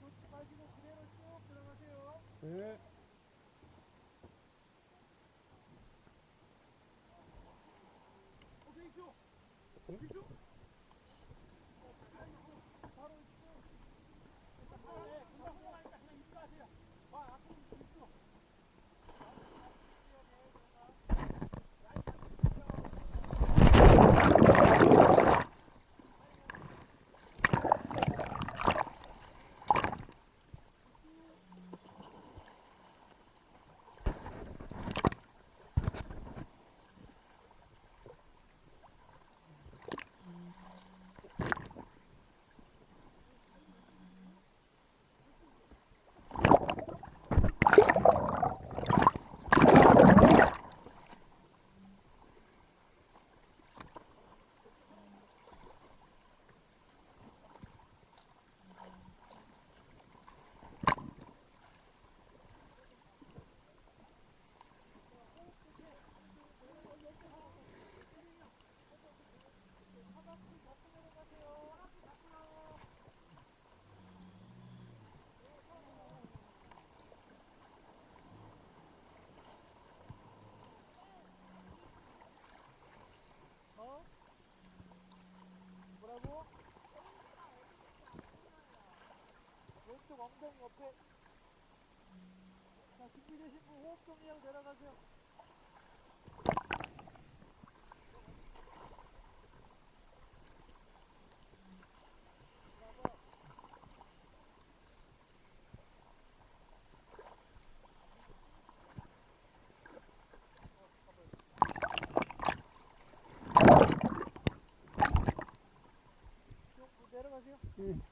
놓지 마시고 그대로 쭉 들어가세요. 네. 오케이 쭉. 응? 쭉. 바로 쭉. 네, 금방 흘러가니까 그냥 입수하세요. 와, 앞으로 입수. 어? 뭐라고? 왼쪽 엉덩이 옆에 자 준비되신 분 호흡 정리하고 내려가세요 쭉 내려가세요 응.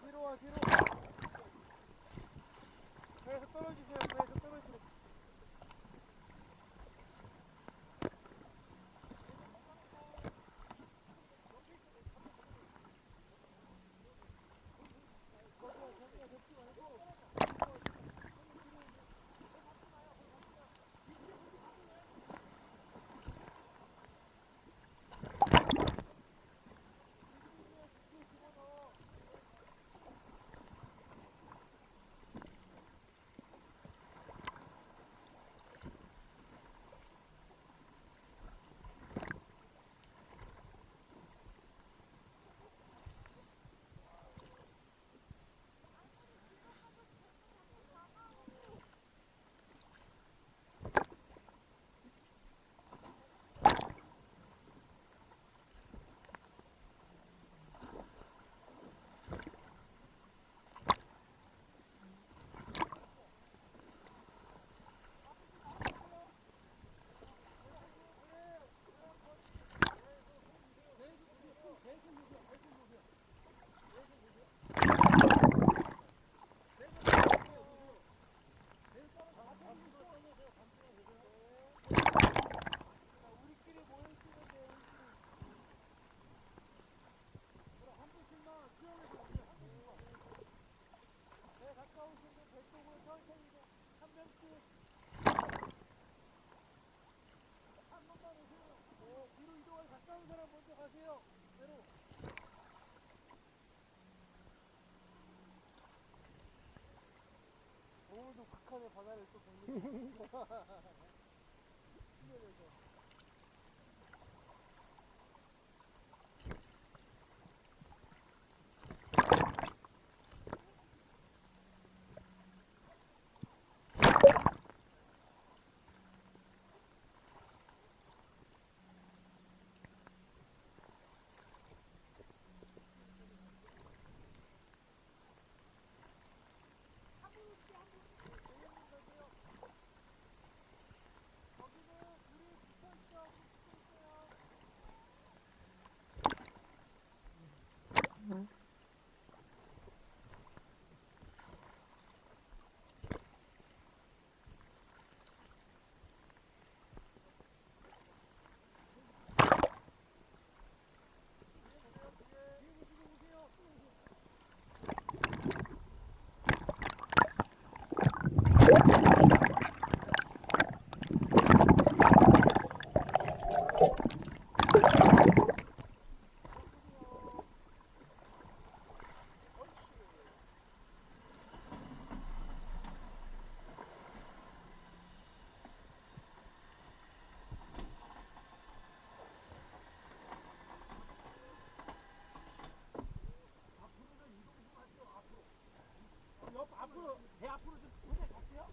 뒤로 와 뒤로 와 계속 떨어지세요. 계속 떨어지세요. 올라가세요. 오늘도 북한의 바다를 또 보는 어, 그 앞으로 배 앞으로 좀 두대 갔어요?